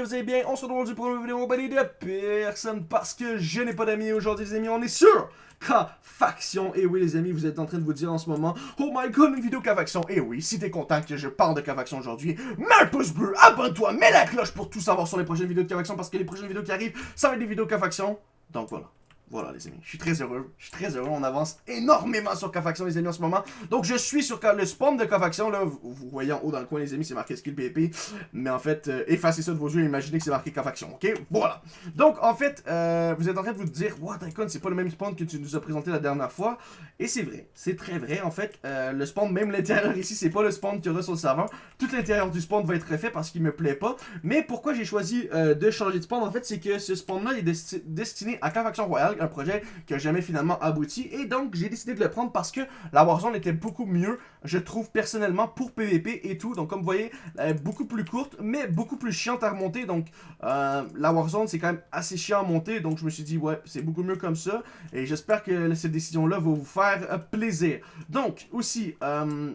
vous allez bien. On se retrouve pour une vidéo compagnie de personne parce que je n'ai pas d'amis aujourd'hui les amis. On est sur K-Faction. Et oui les amis, vous êtes en train de vous dire en ce moment Oh my god, une vidéo K-Faction. Et oui, si t'es content que je parle de K-Faction aujourd'hui, mets un pouce bleu, abonne-toi, mets la cloche pour tout savoir sur les prochaines vidéos de K-Faction parce que les prochaines vidéos qui arrivent, ça va être des vidéos K-Faction. Donc voilà. Voilà les amis, je suis très heureux, je suis très heureux, on avance énormément sur K-Faction les amis en ce moment. Donc je suis sur le spawn de K-Faction, là, vous, voyez en haut dans le coin les amis, c'est marqué skill PP. Mais en fait, euh, effacez ça de vos yeux et imaginez que c'est marqué K-Faction, ok? Voilà. Donc en fait, euh, vous êtes en train de vous dire, What Icon, c'est pas le même spawn que tu nous as présenté la dernière fois. Et c'est vrai, c'est très vrai en fait, euh, le spawn, même l'intérieur ici, c'est pas le spawn qu'il y aura sur le serveur. Tout l'intérieur du spawn va être refait parce qu'il me plaît pas. Mais pourquoi j'ai choisi de changer de spawn en fait, c'est que ce spawn là est destiné à K-Faction Royale, un projet que jamais finalement abouti. Et donc, j'ai décidé de le prendre parce que la Warzone était beaucoup mieux, je trouve personnellement, pour PVP et tout. Donc, comme vous voyez, elle est beaucoup plus courte, mais beaucoup plus chiante à remonter. Donc, euh, la Warzone, c'est quand même assez chiant à monter. Donc, je me suis dit, ouais, c'est beaucoup mieux comme ça. Et j'espère que cette décision-là va vous faire plaisir. Donc, aussi... Euh,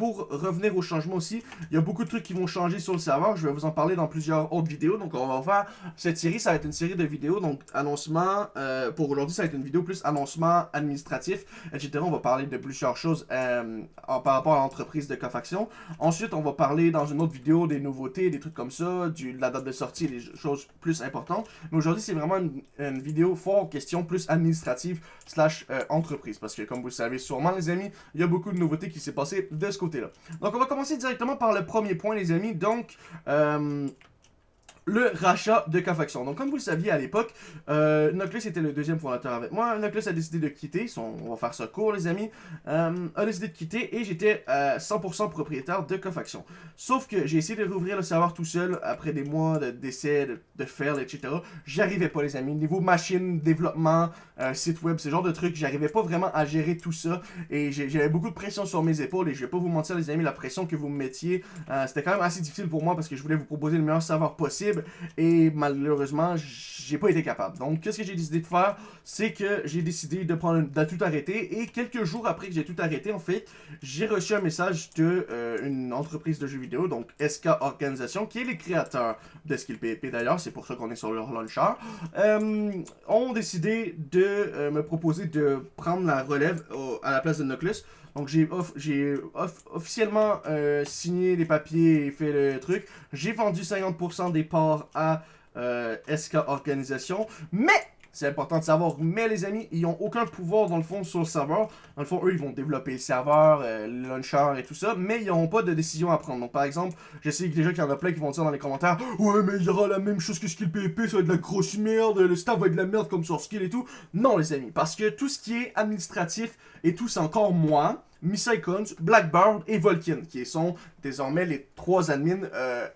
pour revenir au changement aussi, il y a beaucoup de trucs qui vont changer sur le serveur. Je vais vous en parler dans plusieurs autres vidéos. Donc, on va faire cette série. Ça va être une série de vidéos. Donc, annoncement. Euh, pour aujourd'hui, ça va être une vidéo plus annoncement administratif, etc. On va parler de plusieurs choses euh, par rapport à l'entreprise de Cofaction. Ensuite, on va parler dans une autre vidéo des nouveautés, des trucs comme ça, de la date de sortie, des choses plus importantes. Mais aujourd'hui, c'est vraiment une, vidéo fort question plus administrative slash euh, entreprise. Parce que, comme vous le savez sûrement, les amis, il y a beaucoup de nouveautés qui s'est passé de ce côté Donc, on va commencer directement par le premier point, les amis. Donc, euh, le rachat de K-Faction. Donc, comme vous le saviez à l'époque, euh, était le deuxième fondateur avec moi. Noclus a décidé de quitter, on va faire ça court, les amis, euh, a décidé de quitter et j'étais 100% euh, propriétaire de K-Faction. Sauf que j'ai essayé de rouvrir le serveur tout seul après des mois d'essais, de, de, fail, etc. J'arrivais pas, les amis. Niveau machine, développement, euh, site web, ce genre de trucs, j'arrivais pas vraiment à gérer tout ça et j'avais beaucoup de pression sur mes épaules et je vais pas vous mentir, les amis, la pression que vous me mettiez, c'était quand même assez difficile pour moi parce que je voulais vous proposer le meilleur serveur possible et malheureusement, j'ai pas été capable. Donc, qu'est-ce que j'ai décidé de faire? C'est que j'ai décidé de prendre tout arrêter et quelques jours après que j'ai tout arrêté, en fait, j'ai reçu un message de euh, entreprise de jeux vidéo, donc SK Organisation, qui est les créateurs de Skill PvP d'ailleurs, c'est pour ça qu'on est sur leur launcher, euh, ont décidé de euh, me proposer de prendre la relève à la place de Noclus. Donc j'ai officiellement euh, signé les papiers et fait le truc. J'ai vendu 50% des parts à euh, SK Organisation. Mais c'est important de savoir. Mais les amis, ils n'ont aucun pouvoir dans le fond sur le serveur. Dans le fond, eux, ils vont développer le serveur, euh, le launcher et tout ça. Mais ils n'auront pas de décision à prendre. Donc par exemple, je sais déjà qu'il y en a plein qui vont dire dans les commentaires Ouais, mais il y aura la même chose que Skill PvP, ça va être de la grosse merde, le staff va être de la merde comme sur Skill et tout. Non, les amis, parce que tout ce qui est administratif et tout, c'est encore moi. Icons, Blackbird et Volkin, qui sont désormais les trois admins euh,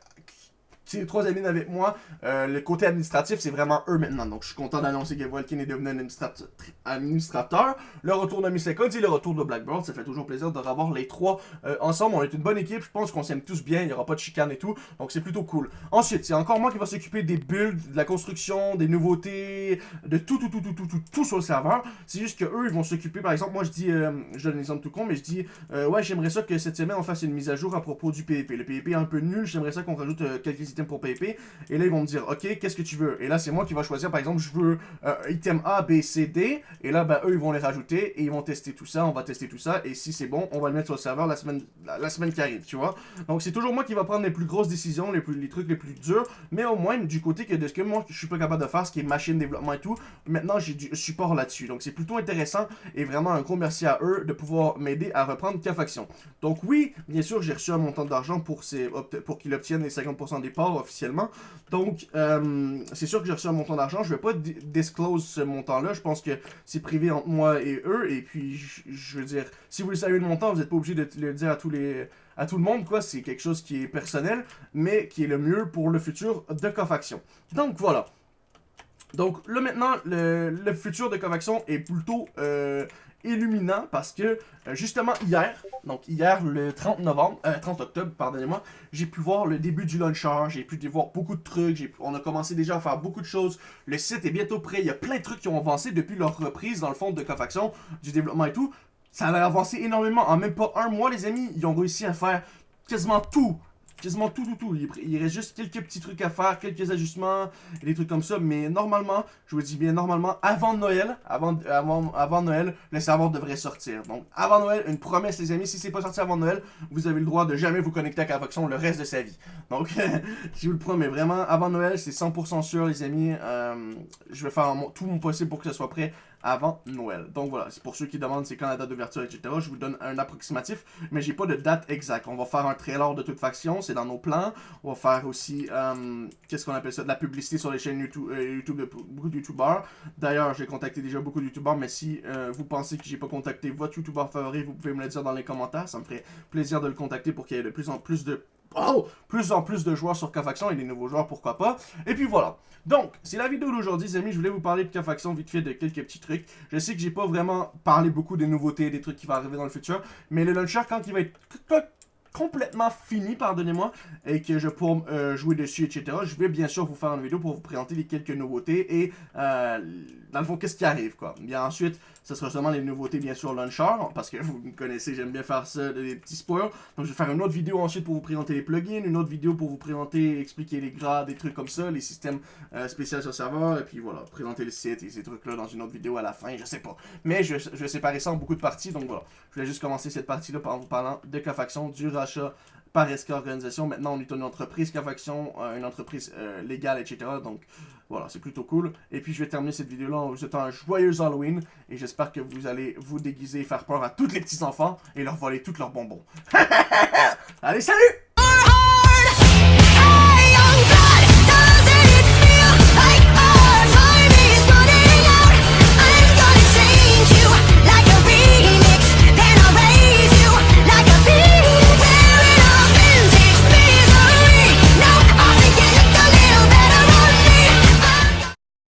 trois admins avec moi. Euh, le côté administratif, c'est vraiment eux maintenant. Donc, je suis content d'annoncer que Volkin est devenu un administrateur. Le retour de Miss et le retour de Blackbird. Ça fait toujours plaisir de revoir les trois euh, ensemble. On est une bonne équipe. Je pense qu'on s'aime tous bien. Il n'y aura pas de chicane et tout. Donc, c'est plutôt cool. Ensuite, c'est encore moi qui va s'occuper des builds, de la construction, des nouveautés, de tout, tout, tout, tout, tout, tout, tout sur le serveur. C'est juste que eux, ils vont s'occuper. Par exemple, moi, je dis, euh, je donne un exemple tout con, mais je dis, ouais, j'aimerais ça que cette semaine, on fasse une mise à jour à propos du PvP. Le PvP est un peu nul. J'aimerais ça qu'on rajoute quelques pour PvP. Et là, ils vont me dire, OK, qu'est-ce que tu veux? Et là, c'est moi qui va choisir, par exemple, je veux euh, item A, B, C, D. Et là, ben, eux, ils vont les rajouter et ils vont tester tout ça. On va tester tout ça. Et si c'est bon, on va le mettre sur le serveur la semaine, la, semaine qui arrive, tu vois? Donc, c'est toujours moi qui va prendre les plus grosses décisions, les, plus, les trucs les plus durs. Mais au moins, du côté que de ce que moi, je suis pas capable de faire, ce qui est machine développement et tout, maintenant, j'ai du support là-dessus. Donc, c'est plutôt intéressant et vraiment un gros merci à eux de pouvoir m'aider à reprendre K-Faction. Donc, oui, bien sûr, j'ai reçu un montant d'argent pour, pour qu'ils obtiennent les 50% des parts officiellement. Donc, euh, c'est sûr que j'ai reçu un montant d'argent. Je vais pas disclose ce montant-là. Je pense que c'est privé entre moi et eux. Et puis, je, veux dire, si vous le savez le montant, vous n'êtes pas obligé de le dire à tous les à tout le monde, quoi. C'est quelque chose qui est personnel, mais qui est le mieux pour le futur de Cofaction. Donc, voilà. Donc, là, maintenant, le, futur de Cofaction est plutôt euh, illuminant parce que euh, justement hier, donc hier le 30 novembre, 30 euh, octobre, j'ai pu voir le début du launcher, j'ai pu voir beaucoup de trucs, on a commencé déjà à faire beaucoup de choses, le site est bientôt prêt, il y a plein de trucs qui ont avancé depuis leur reprise dans le fond de Cofaction, du développement et tout, ça a avancé énormément, en même pas un mois les amis, ils ont réussi à faire quasiment tout quasiment tout, tout, tout. Il, reste juste quelques petits trucs à faire, quelques ajustements, des trucs comme ça. Mais normalement, je vous dis bien normalement, avant Noël, avant, avant, avant Noël, le serveur devrait sortir. Donc, avant Noël, une promesse, les amis, si c'est pas sorti avant Noël, vous avez le droit de jamais vous connecter à Cavaxon le reste de sa vie. Donc, je vous le promets, vraiment, avant Noël, c'est 100% sûr, les amis. Euh, je vais faire tout mon possible pour que ce soit prêt avant Noël. Donc voilà, c'est pour ceux qui demandent c'est quand la date d'ouverture, etc. Je vous donne un approximatif, mais j'ai pas de date exacte. On va faire un trailer de toute faction, c'est dans nos plans. On va faire aussi, euh, qu'est-ce qu'on appelle ça, de la publicité sur les chaînes YouTube, euh, YouTube de beaucoup de YouTubeurs. D'ailleurs, j'ai contacté déjà beaucoup de YouTubeurs, mais si euh, vous pensez que j'ai pas contacté votre YouTuber favori, vous pouvez me le dire dans les commentaires. Ça me ferait plaisir de le contacter pour qu'il y ait de plus en plus de Oh! Plus en plus de joueurs sur K-Faction et des nouveaux joueurs, pourquoi pas. Et puis voilà. Donc, c'est la vidéo d'aujourd'hui, les amis. Je voulais vous parler de K-Faction vite fait de quelques petits trucs. Je sais que j'ai pas vraiment parlé beaucoup des nouveautés, des trucs qui vont arriver dans le futur. Mais le launcher, quand il va être complètement fini, pardonnez-moi, et que je pourrais euh, jouer dessus, etc. Je vais bien sûr vous faire une vidéo pour vous présenter les quelques nouveautés et, euh, dans le fond, qu'est-ce qui arrive, quoi. Bien ensuite, ce sera seulement les nouveautés, bien sûr, launcher, parce que vous me connaissez, j'aime bien faire ça, des petits spoils. Donc, je vais faire une autre vidéo ensuite pour vous présenter les plugins, une autre vidéo pour vous présenter, expliquer les grades, des trucs comme ça, les systèmes euh, spéciaux sur serveur, et puis voilà, présenter le site et ces trucs-là dans une autre vidéo à la fin, je sais pas. Mais je, je vais séparer ça en beaucoup de parties, donc voilà. Je vais juste commencer cette partie-là en vous parlant de K-Faction, du par SK Organisation. Maintenant, on est une entreprise K-Faction, euh, une entreprise euh, légale, etc. Donc, voilà, c'est plutôt cool. Et puis, je vais terminer cette vidéo-là en vous souhaitant un joyeux Halloween. Et j'espère que vous allez vous déguiser faire peur à tous les petits-enfants et leur voler tous leurs bonbons. allez, salut